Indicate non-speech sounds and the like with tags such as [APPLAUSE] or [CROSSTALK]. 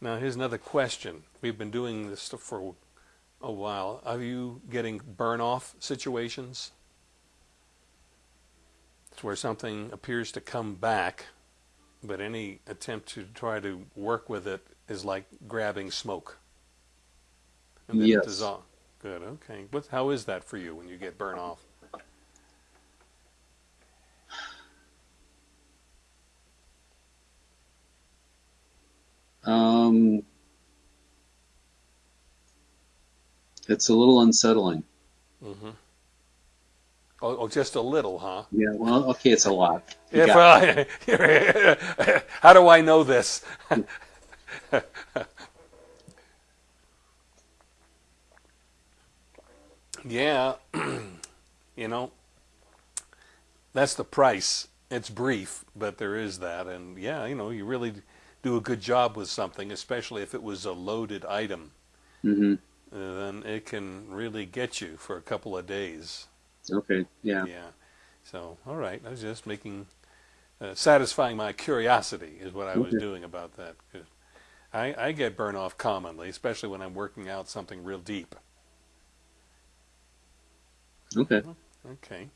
Now, here's another question. We've been doing this for a while. Are you getting burn off situations? It's where something appears to come back, but any attempt to try to work with it is like grabbing smoke. And then Yes. it dissolves. Good, okay. What, how is that for you when you get burn off? Um, it's a little unsettling. hmm Oh, oh, just a little, huh? Yeah, well, okay, it's a lot. You If I, [LAUGHS] how do I know this? [LAUGHS] yeah, [CLEARS THROAT] you know, that's the price. It's brief, but there is that. And yeah, you know, you really do a good job with something, especially if it was a loaded item, Mhm. uh, then it can really get you for a couple of days. Okay, yeah. Yeah. So, all right. I was just making, uh, satisfying my curiosity is what I was Okay. doing about that. I, I get burn off commonly, especially when I'm working out something real deep. Okay. Okay.